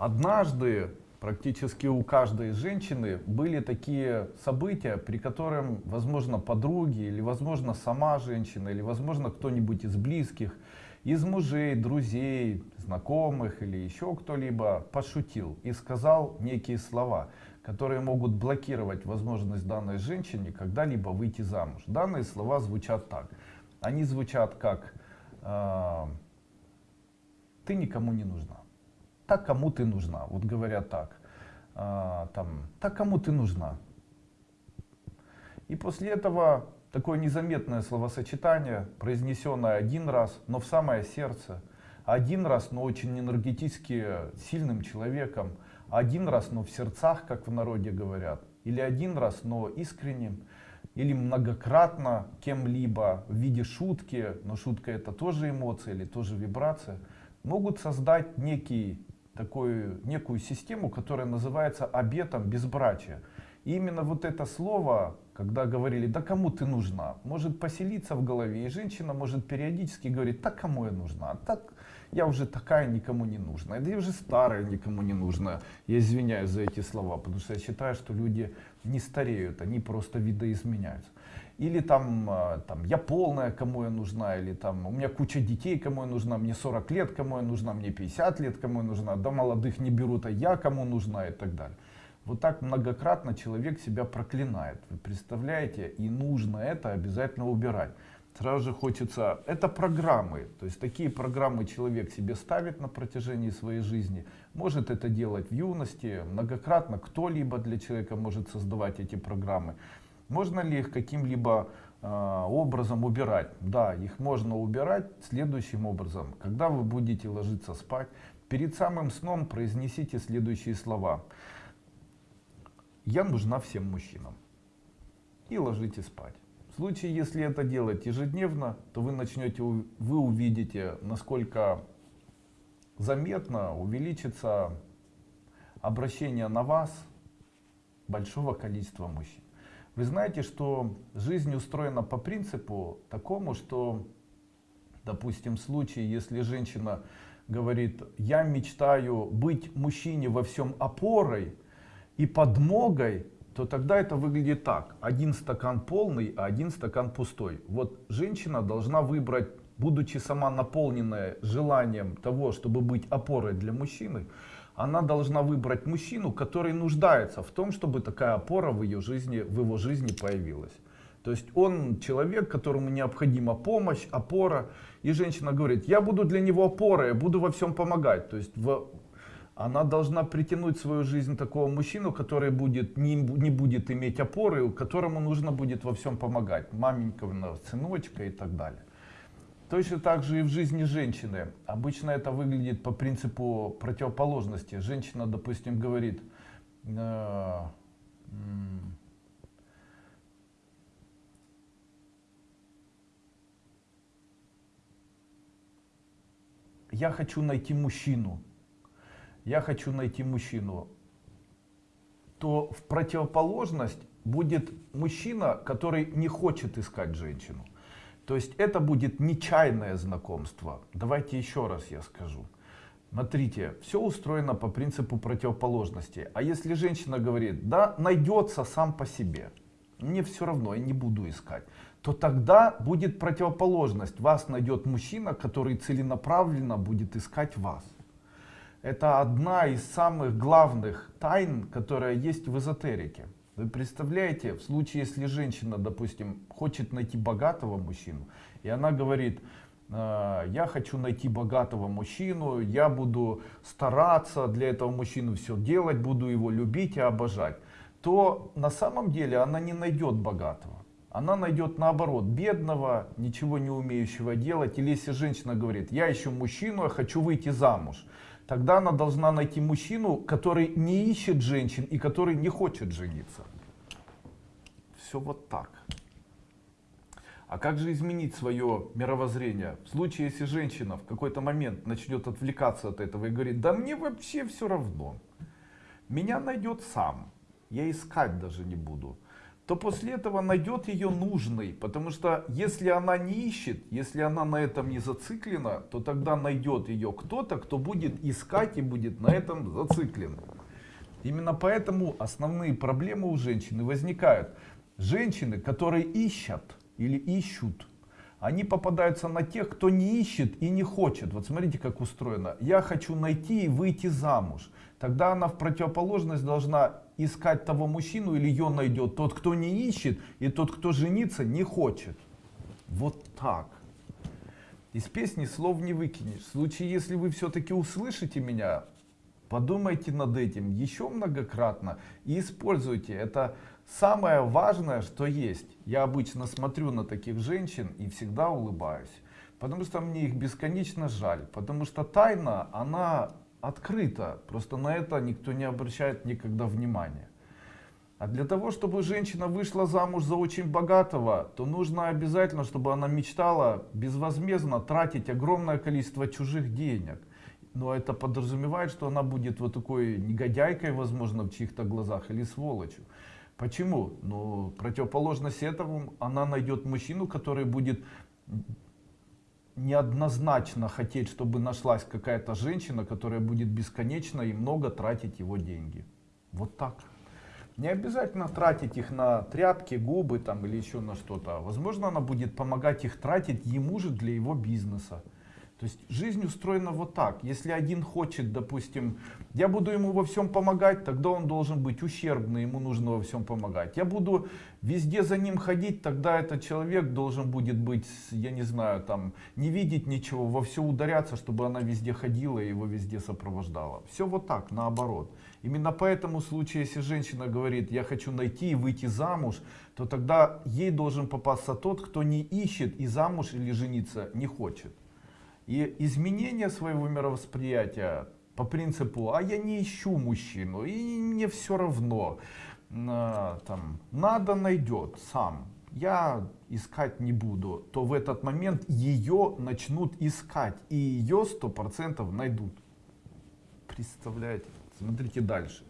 Однажды практически у каждой женщины были такие события, при котором, возможно, подруги, или, возможно, сама женщина, или, возможно, кто-нибудь из близких, из мужей, друзей, знакомых или еще кто-либо пошутил и сказал некие слова, которые могут блокировать возможность данной женщине когда-либо выйти замуж. Данные слова звучат так. Они звучат как э, «ты никому не нужна» так кому ты нужна, вот говорят так, а, там, так кому ты нужна. И после этого такое незаметное словосочетание, произнесенное один раз, но в самое сердце, один раз, но очень энергетически сильным человеком, один раз, но в сердцах, как в народе говорят, или один раз, но искренним, или многократно кем-либо в виде шутки, но шутка это тоже эмоция или тоже вибрация, могут создать некий такую некую систему, которая называется обетом безбрачия. И именно вот это слово, когда говорили, да кому ты нужна, может поселиться в голове, и женщина может периодически говорить, да кому я нужна, так я уже такая никому не нужна, да я уже старая никому не нужна. Я извиняюсь за эти слова, потому что я считаю, что люди не стареют, они просто видоизменяются или там, а, там я полная, кому я нужна, или там у меня куча детей, кому я нужна, мне 40 лет, кому я нужна, мне 50 лет, кому я нужна, да молодых не берут, а я кому нужна и так далее. Вот так многократно человек себя проклинает, вы представляете, и нужно это обязательно убирать. Сразу же хочется, это программы, то есть такие программы человек себе ставит на протяжении своей жизни, может это делать в юности, многократно кто-либо для человека может создавать эти программы. Можно ли их каким-либо э, образом убирать? Да, их можно убирать следующим образом. Когда вы будете ложиться спать, перед самым сном произнесите следующие слова. Я нужна всем мужчинам. И ложитесь спать. Случае, если это делать ежедневно, то вы начнете, вы увидите, насколько заметно увеличится обращение на вас большого количества мужчин. Вы знаете, что жизнь устроена по принципу такому, что, допустим, в случае, если женщина говорит, я мечтаю быть мужчине во всем опорой и подмогой, то тогда это выглядит так. Один стакан полный, а один стакан пустой. Вот женщина должна выбрать, будучи сама наполненная желанием того, чтобы быть опорой для мужчины, она должна выбрать мужчину, который нуждается в том, чтобы такая опора в ее жизни, в его жизни появилась. То есть он человек, которому необходима помощь, опора. И женщина говорит, я буду для него опорой, я буду во всем помогать. То есть в... она должна притянуть в свою жизнь такого мужчину, который будет, не, не будет иметь опоры, которому нужно будет во всем помогать. Маменька, сыночка и так далее. Точно так же и в жизни женщины. Обычно это выглядит по принципу противоположности. Женщина, допустим, говорит, э, я хочу найти мужчину, я хочу найти мужчину, то в противоположность будет мужчина, который не хочет искать женщину. То есть это будет нечаянное знакомство. Давайте еще раз я скажу. Смотрите, все устроено по принципу противоположности. А если женщина говорит, да, найдется сам по себе, мне все равно, я не буду искать, то тогда будет противоположность. Вас найдет мужчина, который целенаправленно будет искать вас. Это одна из самых главных тайн, которая есть в эзотерике. Вы представляете, в случае, если женщина, допустим, хочет найти богатого мужчину, и она говорит, «А, я хочу найти богатого мужчину, я буду стараться для этого мужчины все делать, буду его любить и обожать, то на самом деле она не найдет богатого. Она найдет наоборот бедного, ничего не умеющего делать. Или если женщина говорит, я ищу мужчину, я хочу выйти замуж. Тогда она должна найти мужчину, который не ищет женщин и который не хочет жениться. Все вот так. А как же изменить свое мировоззрение? В случае, если женщина в какой-то момент начнет отвлекаться от этого и говорит, да мне вообще все равно. Меня найдет сам. Я искать даже не буду то после этого найдет ее нужной. Потому что если она не ищет, если она на этом не зациклена, то тогда найдет ее кто-то, кто будет искать и будет на этом зациклен. Именно поэтому основные проблемы у женщины возникают. Женщины, которые ищут или ищут, они попадаются на тех, кто не ищет и не хочет. Вот смотрите, как устроено. Я хочу найти и выйти замуж. Тогда она в противоположность должна искать того мужчину или ее найдет тот, кто не ищет, и тот, кто жениться не хочет. Вот так. Из песни слов не выкинешь. В случае, если вы все-таки услышите меня, подумайте над этим еще многократно и используйте. Это самое важное, что есть. Я обычно смотрю на таких женщин и всегда улыбаюсь. Потому что мне их бесконечно жаль. Потому что тайна, она открыто, просто на это никто не обращает никогда внимания. А для того, чтобы женщина вышла замуж за очень богатого, то нужно обязательно, чтобы она мечтала безвозмездно тратить огромное количество чужих денег. Но это подразумевает, что она будет вот такой негодяйкой, возможно, в чьих-то глазах или сволочью. Почему? Ну, противоположность этому, она найдет мужчину, который будет неоднозначно хотеть, чтобы нашлась какая-то женщина, которая будет бесконечно и много тратить его деньги. Вот так. Не обязательно тратить их на тряпки, губы там или еще на что-то. Возможно, она будет помогать их тратить ему же для его бизнеса. То есть жизнь устроена вот так. Если один хочет, допустим, я буду ему во всем помогать, тогда он должен быть ущербный, ему нужно во всем помогать. Я буду везде за ним ходить, тогда этот человек должен будет быть, я не знаю, там, не видеть ничего, во все ударяться, чтобы она везде ходила и его везде сопровождала. Все вот так, наоборот. Именно поэтому в случае, если женщина говорит, я хочу найти и выйти замуж, то тогда ей должен попасться тот, кто не ищет и замуж или жениться не хочет. И изменение своего мировосприятия по принципу, а я не ищу мужчину, и мне все равно, а, там, надо найдет сам, я искать не буду, то в этот момент ее начнут искать, и ее сто процентов найдут. Представляете? Смотрите дальше.